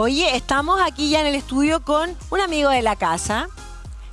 Oye, estamos aquí ya en el estudio con un amigo de la casa,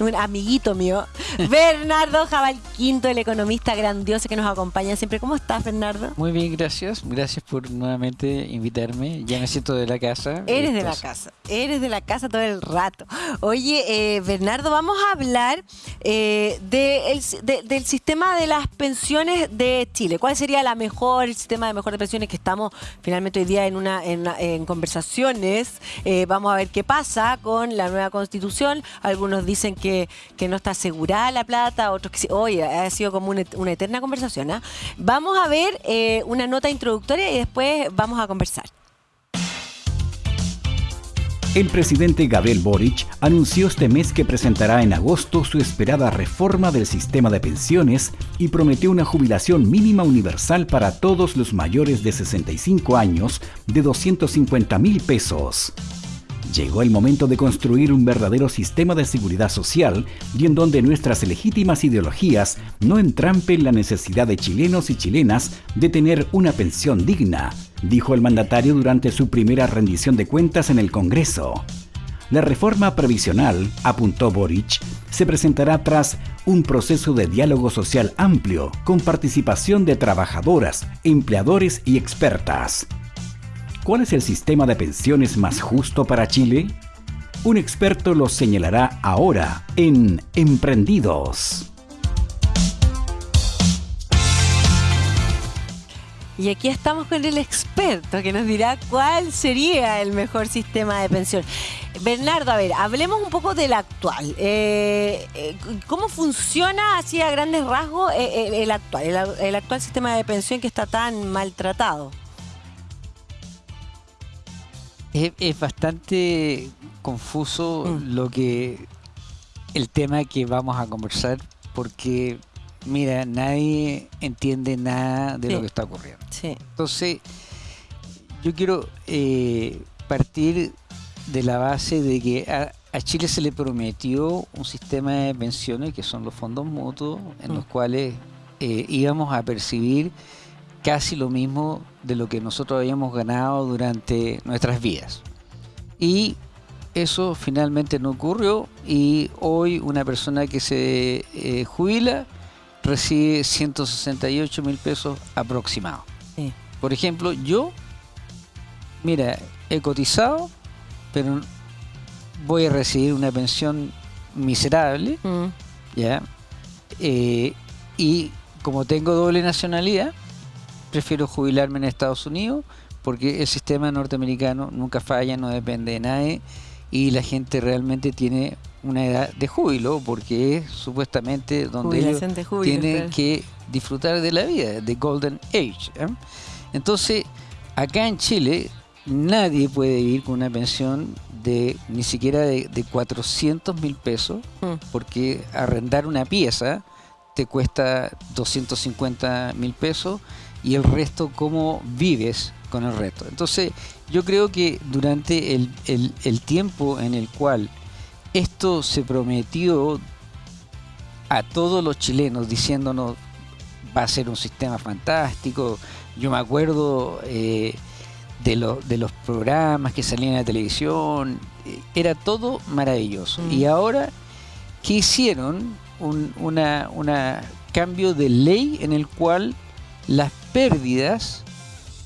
un amiguito mío, Bernardo Jabal Quinto, el economista grandioso que nos acompaña siempre. ¿Cómo estás, Bernardo? Muy bien, gracias. Gracias por nuevamente invitarme. Ya me siento de la casa. Eres de la casa, eres de la casa todo el rato. Oye, eh, Bernardo, vamos a hablar eh, del sistema de las pensiones de Chile. ¿Cuál sería la mejor, el sistema de mejor de pensiones que estamos finalmente hoy día en, una, en, conversaciones? Eh, vamos a ver qué pasa con la nueva constitución. Algunos dicen que que, no está asegurada la plata, otros que oye, ha sido como una, eterna conversación. ¿ah? Vamos a ver eh, una nota introductoria y después vamos a conversar. El presidente Gabriel Boric anunció este mes que presentará en agosto su esperada reforma del sistema de pensiones y prometió una jubilación mínima universal para todos los mayores de 65 años de 250 mil pesos. Llegó el momento de construir un verdadero sistema de seguridad social y en donde nuestras legítimas ideologías no entrampen la necesidad de chilenos y chilenas de tener una pensión digna, dijo el mandatario durante su primera rendición de cuentas en el Congreso. La reforma previsional, apuntó Boric, se presentará tras un proceso de diálogo social amplio con participación de trabajadoras, empleadores y expertas. ¿Cuál es el sistema de pensiones más justo para Chile? Un experto lo señalará ahora en Emprendidos. Y aquí estamos con el experto que nos dirá cuál sería el mejor sistema de pensión. Bernardo, a ver, hablemos un poco del actual. Eh, eh, ¿Cómo funciona así a grandes rasgos eh, el actual, el actual sistema de pensión que está tan maltratado? Es, bastante confuso mm. lo que el tema que vamos a conversar porque mira nadie entiende nada de lo que está ocurriendo entonces yo quiero eh, partir de la base de que a, Chile se le prometió un sistema de pensiones que son los fondos mutuos en los mm. cuales eh, íbamos a percibir casi lo mismo de lo que nosotros habíamos ganado durante nuestras vidas. Y eso finalmente no ocurrió y hoy una persona que se eh, jubila recibe 168 mil pesos aproximados. Por ejemplo, yo, mira, he cotizado, pero voy a recibir una pensión miserable, mm. ¿ya? Eh, y como tengo doble nacionalidad, prefiero jubilarme en Estados Unidos porque el sistema norteamericano nunca falla, no depende de nadie y la gente realmente tiene una edad de júbilo porque es supuestamente donde ellos tienen que disfrutar de la vida, de Golden Age. ¿eh? Entonces, acá en Chile nadie puede vivir con una pensión de ni siquiera de, de 400 mil pesos hmm. porque arrendar una pieza te cuesta 250 mil pesos y el resto cómo vives con el resto. Entonces yo creo que durante el, el, tiempo en el cual esto se prometió a todos los chilenos diciéndonos va a ser un sistema fantástico, yo me acuerdo eh, de, lo, de los programas que salían en la televisión, eh, era todo maravilloso. Mm. Y ahora, ¿qué hicieron? Un una, una cambio de ley en el cual las pérdidas,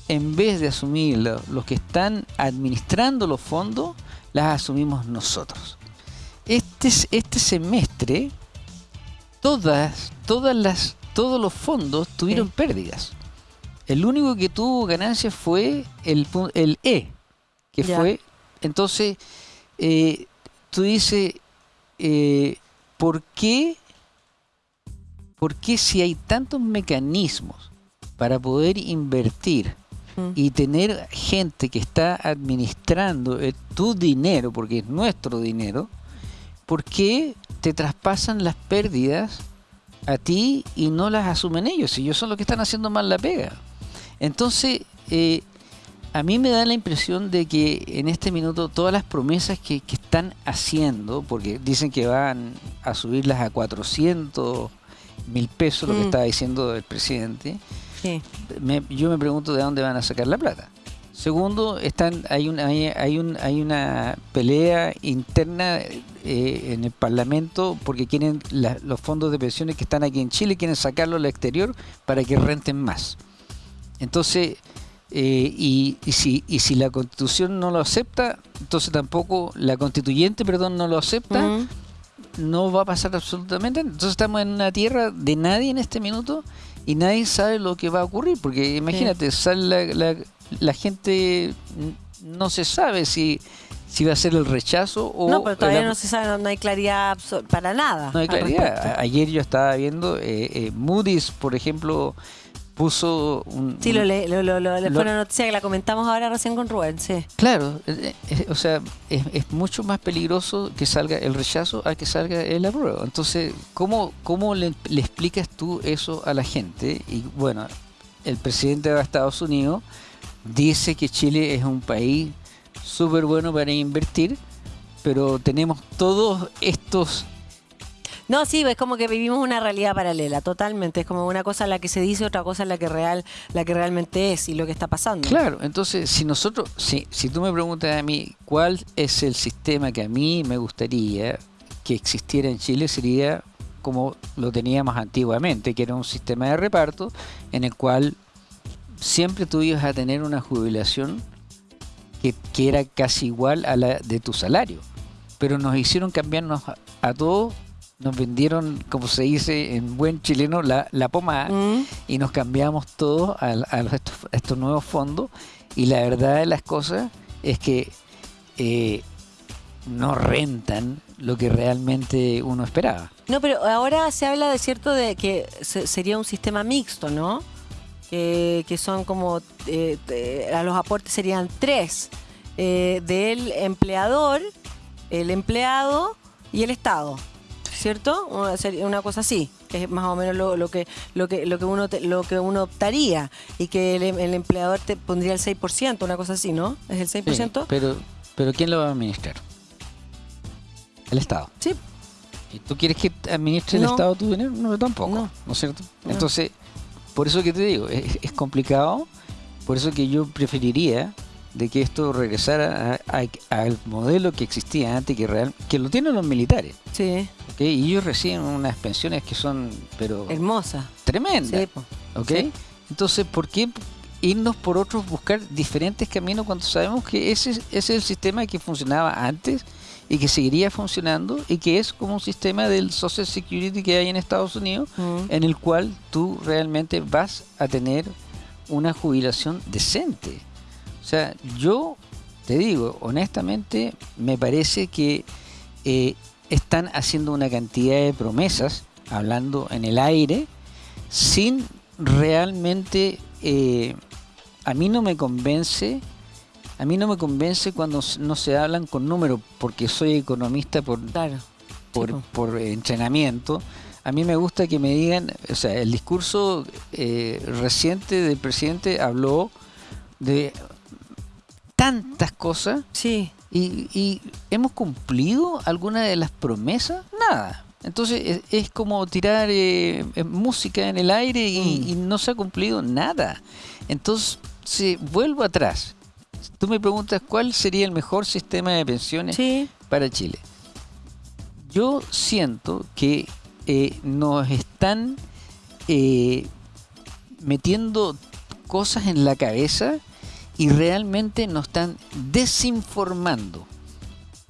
en vez de asumir los que están administrando los fondos, las asumimos nosotros. Este, este semestre, todas, todas las, todos los fondos tuvieron pérdidas. El único que tuvo ganancias fue el, el E, que fue, entonces, eh, tú dices, eh, ¿por qué, ¿por qué si hay tantos mecanismos para poder invertir mm. y tener gente que está administrando eh, tu dinero, porque es nuestro dinero, ¿por qué te traspasan las pérdidas a ti y no las asumen ellos? Si ellos son los que están haciendo mal la pega. Entonces, eh, a mí me da la impresión de que en este minuto todas las promesas que, que, están haciendo, porque dicen que van a subirlas a 400 mil pesos, lo que mm. estaba diciendo el presidente, yo me pregunto de dónde van a sacar la plata. Segundo, están, hay, una, hay, hay, un, hay una pelea interna eh, en el Parlamento porque quieren los fondos de pensiones que están aquí en Chile, quieren sacarlos al exterior para que renten más. Entonces, eh, y, si, y si la constitución no lo acepta, entonces tampoco la constituyente, perdón, no lo acepta, no va a pasar absolutamente. Entonces estamos en una tierra de nadie en este minuto y nadie sabe lo que va a ocurrir, porque imagínate, sale la, la, gente no se sabe si si va a ser el rechazo o... No, pero todavía no se sabe, no, hay claridad para nada. No hay claridad. Ayer yo estaba viendo, eh, eh, Moody's, por ejemplo, puso un... Sí, lo, le, lo, lo, fue una noticia que la comentamos ahora recién con Rubén, sí. Claro, eh, eh, o sea, es, mucho más peligroso que salga el rechazo a que salga el apruebo. Entonces, ¿cómo, cómo le, explicas tú eso a la gente? Y bueno, el presidente de Estados Unidos dice que Chile es un país súper bueno para invertir, pero tenemos todos estos no, sí, es como que vivimos una realidad paralela, totalmente. Es como una cosa la que se dice, otra cosa la que real, la que realmente es y lo que está pasando. Claro, entonces si nosotros, si, si tú me preguntas a mí cuál es el sistema que a mí me gustaría que existiera en Chile, sería como lo teníamos antiguamente, que era un sistema de reparto en el cual siempre tú ibas a tener una jubilación que, que era casi igual a la de tu salario. Pero nos hicieron cambiarnos a, a todos nos vendieron, como se dice en buen chileno, la, la pomada mm. y nos cambiamos todo a, estos, nuevos fondos. Y la verdad de las cosas es que eh, no rentan lo que realmente uno esperaba. No, pero ahora se habla de cierto de que sería un sistema mixto, ¿no? Que, son como, eh, a los aportes serían tres, eh, del empleador, el empleado y el Estado. ¿Cierto? Una, una cosa así, que es más o menos lo, que, lo, que, lo, que uno lo que uno optaría y que el, empleador te pondría el 6%, una cosa así, ¿no? ¿Es el 6%? pero, pero ¿quién lo va a administrar? El Estado. Sí. ¿Y tú quieres que administre el Estado tu dinero? No, tampoco, ¿no, es cierto? Entonces, por eso que te digo, es, es complicado, por eso que yo preferiría de que esto regresara al modelo que existía antes, que real, que lo tienen los militares. Sí. Y ellos reciben unas pensiones que son, pero... Hermosas. Tremendas. Sí, Entonces, ¿por qué irnos por otros, buscar diferentes caminos cuando sabemos que ese, ese es el sistema que funcionaba antes y que seguiría funcionando y que es como un sistema del Social Security que hay en Estados Unidos, mm. en el cual tú realmente vas a tener una jubilación decente. O sea, yo te digo, honestamente, me parece que eh, están haciendo una cantidad de promesas, hablando en el aire, sin realmente, eh, a mí no me convence, a mí no me convence cuando no se hablan con números, porque soy economista por, por, entrenamiento. A mí me gusta que me digan, o sea, el discurso eh, reciente del presidente habló de tantas cosas. Sí. Y, hemos cumplido alguna de las promesas, nada. Entonces es, como tirar eh, música en el aire mm. y, no se ha cumplido nada. Entonces, si vuelvo atrás, tú me preguntas cuál sería el mejor sistema de pensiones para Chile. Yo siento que eh, nos están eh, metiendo cosas en la cabeza y realmente nos están desinformando.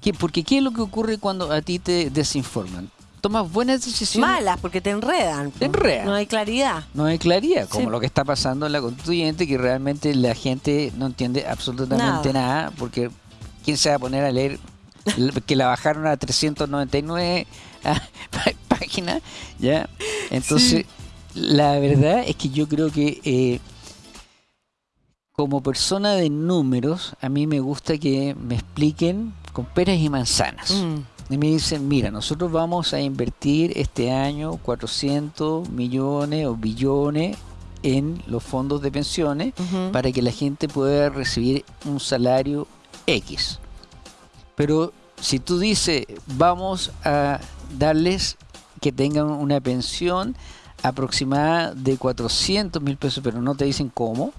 ¿Qué? Porque ¿qué es lo que ocurre cuando a ti te desinforman? Tomas buenas decisiones. Malas, porque te enredan. Te enredan. No hay claridad. No hay claridad, como lo que está pasando en la constituyente, que realmente la gente no entiende absolutamente nada, porque ¿quién se va a poner a leer que la bajaron a 399 páginas? ¿ya? Entonces, la verdad es que yo creo que... Eh, como persona de números, a mí me gusta que me expliquen con peras y manzanas. Mm. Y me dicen, mira, nosotros vamos a invertir este año 400 millones o billones en los fondos de pensiones para que la gente pueda recibir un salario X. Pero si tú dices, vamos a darles que tengan una pensión aproximada de 400 mil pesos, pero no te dicen cómo,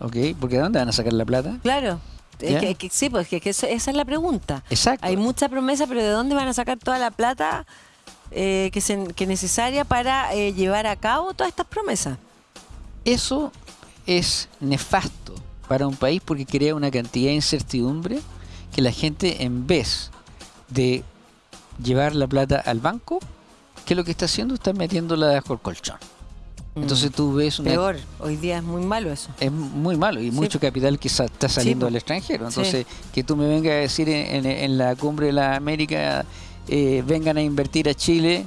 ¿ok? Porque ¿de dónde van a sacar la plata? Claro. Es que- que- sí, pues que, que eso- esa es la pregunta. Exacto. Hay mucha promesa, pero ¿de dónde van a sacar toda la plata eh, que, se, que es necesaria para eh, llevar a cabo todas estas promesas? Eso es nefasto para un país porque crea una cantidad de incertidumbre que la gente en vez de llevar la plata al banco, que lo que está haciendo está metiéndola bajo el colchón. Entonces tú ves una... Peor, hoy día es muy malo eso. Es muy malo y mucho capital que sa- está saliendo al extranjero. Sí. Entonces, que tú me vengas a decir en, en- en la cumbre de la América, eh, vengan a invertir a Chile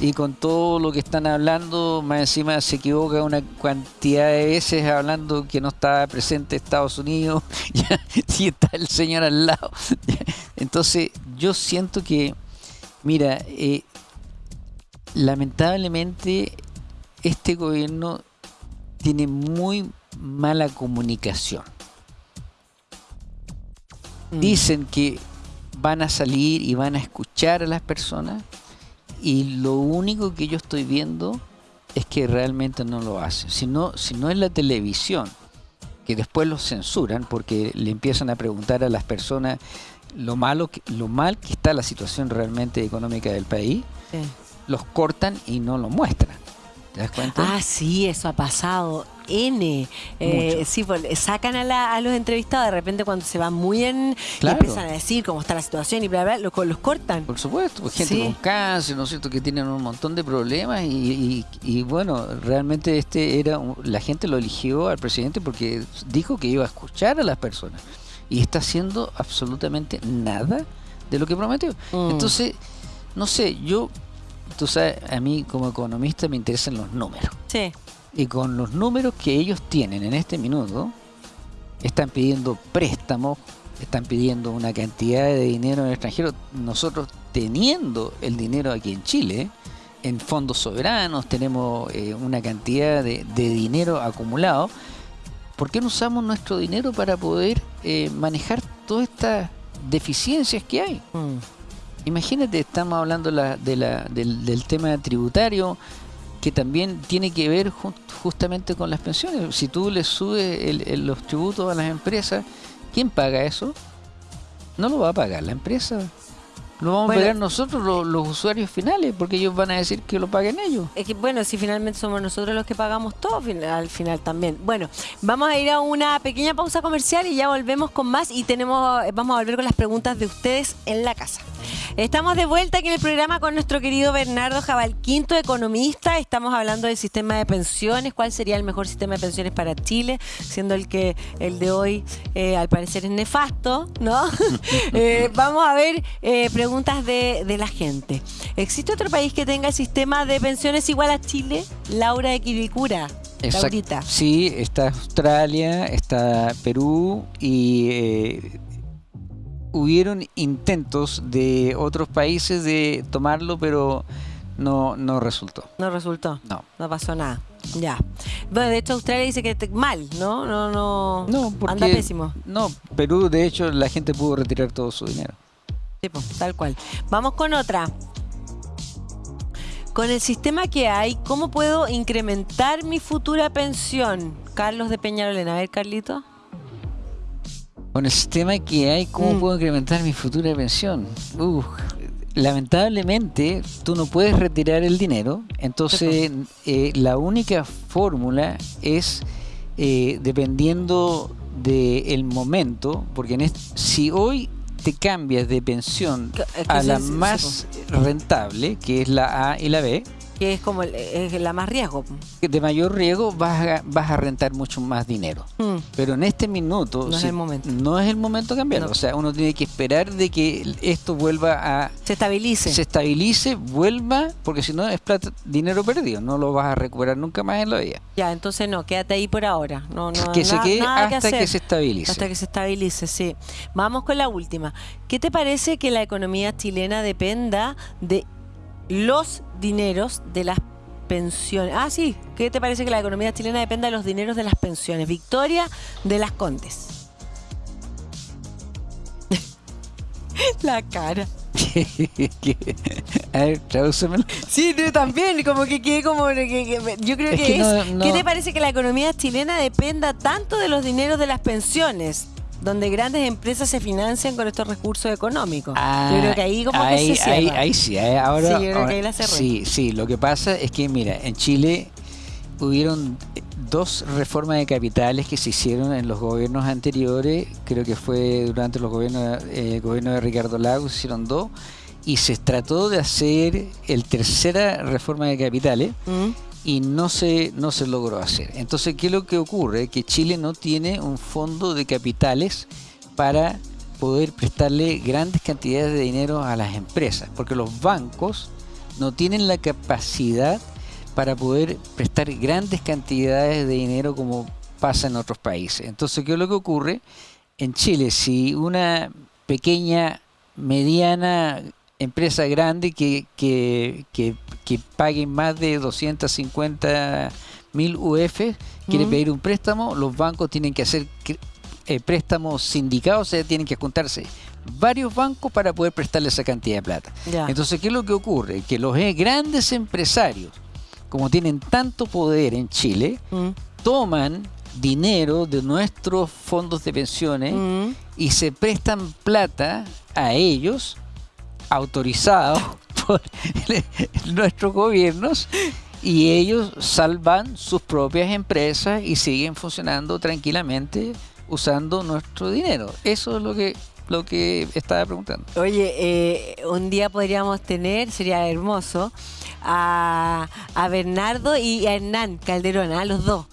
y con todo lo que están hablando, más encima se equivoca una cantidad de veces hablando que no está presente Estados Unidos y está el señor al lado. Entonces, yo siento que, mira, eh, lamentablemente este gobierno tiene muy mala comunicación. Mm. Dicen que van a salir y van a escuchar a las personas y lo único que yo estoy viendo es que realmente no lo hacen. Si no, si no es la televisión, que después los censuran porque le empiezan a preguntar a las personas lo malo que, lo mal que está la situación realmente económica del país, Sí. los cortan y no lo muestran. ¿Te das cuenta? Ah, sí, eso ha pasado. N. Eh, sí, pues, sacan a, la- a los entrevistados de repente cuando se van muy en. Claro. Y empiezan a decir cómo está la situación y bla, bla, los, los cortan. Por supuesto, pues, gente Sí. con cáncer, ¿no es cierto?, que tienen un montón de problemas y, y- y, bueno, realmente este era un- la gente lo eligió al presidente porque dijo que iba a escuchar a las personas y está haciendo absolutamente nada de lo que prometió. Mm. Entonces, no sé, yo, tú sabes, a mí como economista me interesan los números Sí. y con los números que ellos tienen en este minuto, están pidiendo préstamos, están pidiendo una cantidad de dinero en el extranjero, nosotros teniendo el dinero aquí en Chile, en fondos soberanos, tenemos eh, una cantidad de, de dinero acumulado, ¿por qué no usamos nuestro dinero para poder eh, manejar todas estas deficiencias que hay? Mm. Imagínate, estamos hablando la- de la- del, del tema tributario que también tiene que ver ju- justamente con las pensiones. Si tú le subes el- el- los tributos a las empresas, ¿quién paga eso? No lo va a pagar la empresa. Lo vamos Bueno. a pagar nosotros, lo- los, usuarios finales, porque ellos van a decir que lo paguen ellos. Es que, bueno, si finalmente somos nosotros los que pagamos todo al final también. Bueno, vamos a ir a una pequeña pausa comercial y ya volvemos con más y tenemos, vamos a volver con las preguntas de ustedes en la casa. Estamos de vuelta aquí en el programa con nuestro querido Bernardo Jabalquinto, economista. Estamos hablando del sistema de pensiones, cuál sería el mejor sistema de pensiones para Chile, siendo el que el de hoy eh, al parecer es nefasto, ¿no? Eh, vamos a ver eh, preguntas de, de la gente. ¿Existe otro país que tenga el sistema de pensiones igual a Chile? Laura de Quiricura. Exacto. Laurita. Sí, está Australia, está Perú y hubieron intentos de otros países de tomarlo, pero no, no resultó. No resultó. No. No pasó nada. Ya. Bueno, de hecho Australia dice que mal, ¿no? No, no. No, porque Anda pésimo. No, Perú, de hecho, la gente pudo retirar todo su dinero. Sí, po, tal cual. Vamos con otra. Con el sistema que hay, ¿cómo puedo incrementar mi futura pensión? Carlos de Peñarolena. A ver, Carlito. Con el sistema que hay, ¿cómo Mm. puedo incrementar mi futura pensión? Uf, lamentablemente, tú no puedes retirar el dinero, entonces eh, la única fórmula es eh, dependiendo del momento, porque en si hoy te cambias de pensión que a la más rentable, que es la A y la B, Que es como es la más riesgo. de mayor riesgo vas a, vas a rentar mucho más dinero. Mm. Pero en este minuto No es el momento. no es el momento de cambiarlo. No. O sea, uno tiene que esperar de que esto vuelva a Se estabilice. se estabilice, vuelva, porque si no es plata, dinero perdido, no lo vas a recuperar nunca más en la vida. Ya, entonces no, quédate ahí por ahora. No, no, que se quede nada hasta que, se estabilice. Hasta que se estabilice, sí. Vamos con la última. ¿Qué te parece que la economía chilena dependa de los dineros de las pensiones? Ah, sí. ¿Qué te parece que la economía chilena dependa de los dineros de las pensiones? Victoria de las Condes. la cara. A ver, tradúcemelo. Sí, tú también, como que quede como... que- que- yo creo Es que, que no- es... no- ¿Qué te parece que la economía chilena dependa tanto de los dineros de las pensiones? Donde grandes empresas se financian con estos recursos económicos. yo creo que ahí como ahí, que se cierra. ahí, ahí sí, ahí ahora, Sí, yo creo que ahora- ahí la cerré. sí, sí, lo que pasa es que mira, en Chile hubieron dos reformas de capitales que se hicieron en los gobiernos anteriores, creo que fue durante los gobiernos eh, el gobierno de Ricardo Lagos, se hicieron dos y se trató de hacer el tercera reforma de capitales ¿Mm? Y no se, no se logró hacer. Entonces, ¿qué es lo que ocurre? Que Chile no tiene un fondo de capitales para poder prestarle grandes cantidades de dinero a las empresas, porque los bancos no tienen la capacidad para poder prestar grandes cantidades de dinero como pasa en otros países. Entonces, ¿qué es lo que ocurre? En Chile, si una pequeña, mediana empresa grande que, que, que, que pague más de 250 mil UF quiere Mm. pedir un préstamo, los bancos tienen que hacer eh, préstamos sindicados, o sea, tienen que juntarse varios bancos para poder prestarle esa cantidad de plata. Ya. Entonces, ¿qué es lo que ocurre? Que los eh, grandes empresarios, como tienen tanto poder en Chile, ¿Mm? toman dinero de nuestros fondos de pensiones ¿Mm? y se prestan plata a ellos, autorizados nuestros gobiernos, y ellos salvan sus propias empresas y siguen funcionando tranquilamente usando nuestro dinero. Eso es lo que lo que estaba preguntando. Oye, eh, un día podríamos tener, sería hermoso, a, a Bernardo y a Hernán Calderón, a los dos.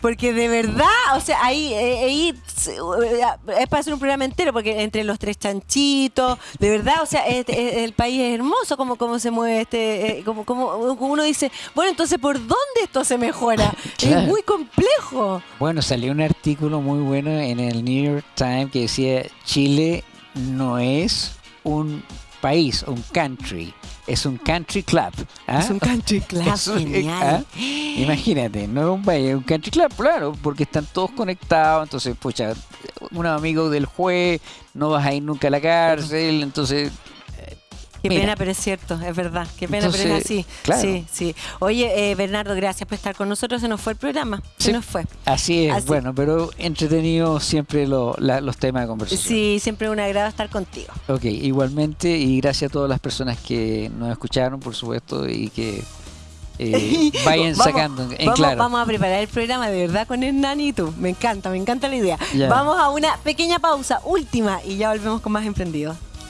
Porque de verdad, o sea, ahí, eh, ahí eh, es para hacer un programa entero, porque entre los tres chanchitos, de verdad, o sea, este- el país es hermoso, como, como se mueve este, eh, como, como uno dice, bueno, entonces, ¿por dónde esto se mejora? Claro. Es muy complejo. Bueno, salió un artículo muy bueno en el New York Times que decía Chile no es un país, un country, es un country club. ¿ah? Es un country club, genial. ¿ah? Imagínate, no es un país, es un country club, claro, porque están todos conectados, entonces, pucha, un amigo del juez, no vas a ir nunca a la cárcel, entonces, Qué Mira. pena, pero es cierto, es verdad. Qué pena, pero es así. claro. Sí, sí. Oye, eh, Bernardo, gracias por estar con nosotros. Se nos fue el programa. Se Sí. nos fue. así es, Así- bueno, pero entretenido siempre lo- la- los temas de conversación. Sí, siempre un agrado estar contigo. Ok, igualmente y gracias a todas las personas que nos escucharon, por supuesto, y que eh, vayan Vamos- sacando en vamos, claro. vamos a preparar el programa de verdad con tú. Me encanta, me encanta la idea. Ya. Vamos a una pequeña pausa, última, y ya volvemos con más emprendidos.